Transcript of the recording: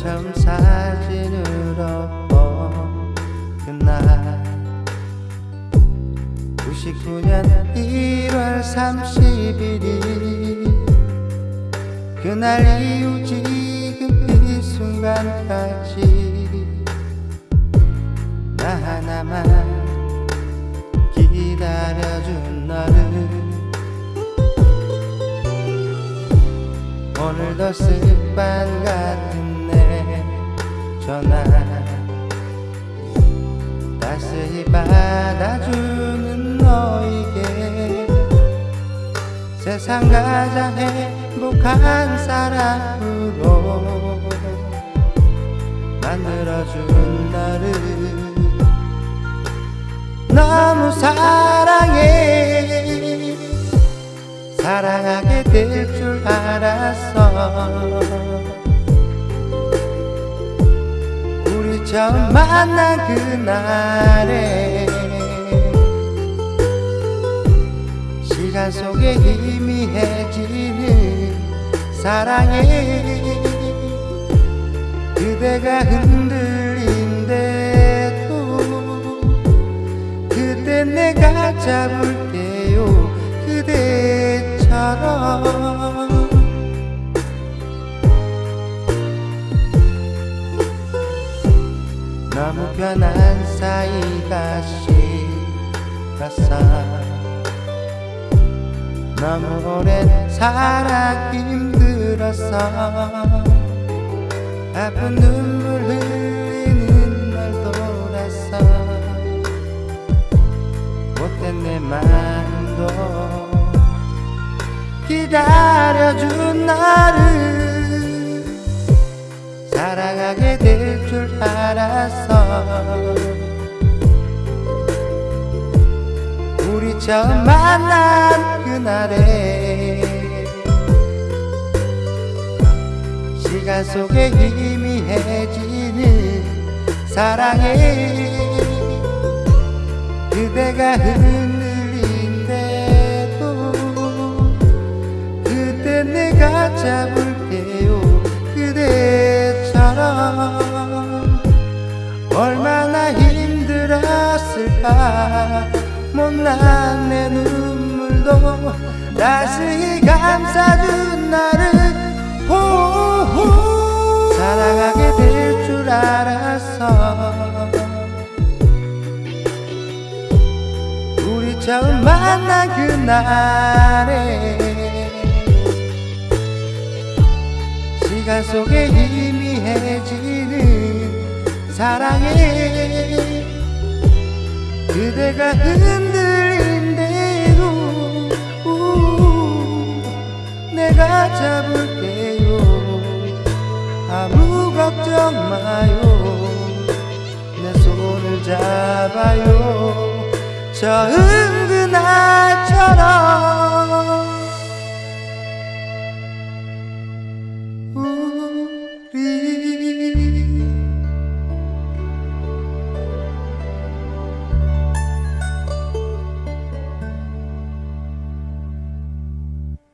처음 사진으로 본 그날 99년 1월 31일 그날 이후 지금 이 순간까지 나 하나만 기다려준 너를 오늘도 습관 같은 내 전화. 따스히 받아주는 너에게 세상 가장 행복한 사람으로 만들어준 너를 너무 사랑해. 사랑하게 될 줄 알았어 처음 만난 그날에 시간 속에 희미해지는 사랑에 그대가 흔들린대도 그때 내가 잡을게요 그대처럼 너무 편한 사이가 싫었어 너무 오랜 사랑 힘들었어 아픈 눈물 흘리는 날 돌아서. 못된 내 마음도 기다려준 나 우리 처음 만난 그날에 시간 속에 희미해지는 사랑에 그대가 흔들린대도 그때 내가 잡을 힘들었을까? 못난 내 눈물도 따스히 감싸준 나를. 호호. 사랑하게 될 줄 알았어. 우리 처음 만난 그날에 시간 속에 희미해지는 사랑에 그대가 흔들린대도 우, 내가 잡을게요. 아무 걱정 마요. 내 손을 잡아요. 처음 그날처럼